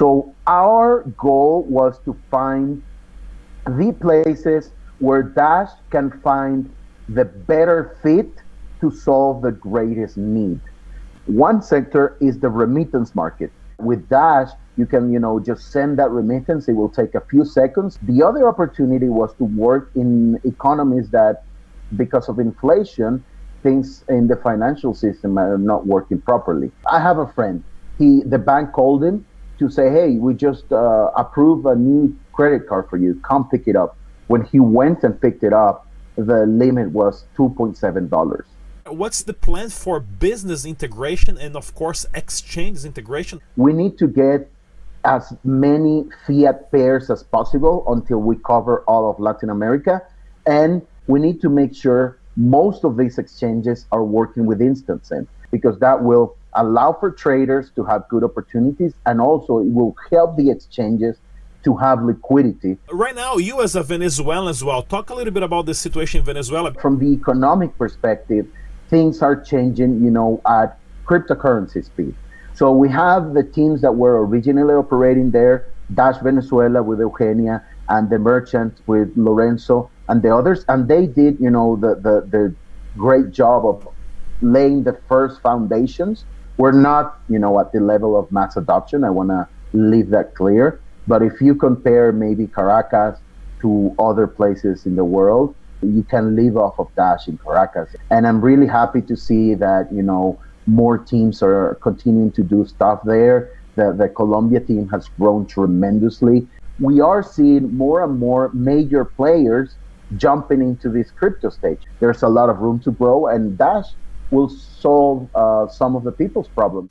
So our goal was to find the places where Dash can find the better fit to solve the greatest need. One sector is the remittance market. With Dash, you can, you know, just send that remittance. It will take a few seconds. The other opportunity was to work in economies that, because of inflation, things in the financial system are not working properly. I have a friend. He, the bank called him to say, "Hey, we just uh, approved a new credit card for you. Come pick it up." When he went and picked it up, the limit was two point seven dollars. What's the plan for business integration and, of course, exchange integration? We need to get as many fiat pairs as possible until we cover all of Latin America, and we need to make sure most of these exchanges are working with instant send because that will allow for traders to have good opportunities and also it will help the exchanges to have liquidity. Right now, you as a Venezuelan as well, talk a little bit about the situation in Venezuela. From the economic perspective, things are changing, you know, at cryptocurrency speed. So we have the teams that were originally operating there, Dash Venezuela with Eugenia and the merchant with Lorenzo and the others, and they did, you know, the the, the great job of laying the first foundations. We're not, you know, at the level of mass adoption. I want to leave that clear. But if you compare maybe Caracas to other places in the world, you can live off of Dash in Caracas. And I'm really happy to see that, you know, more teams are continuing to do stuff there. The, the Colombia team has grown tremendously. We are seeing more and more major players jumping into this crypto stage. There's a lot of room to grow, and Dash will solve uh, some of the people's problems.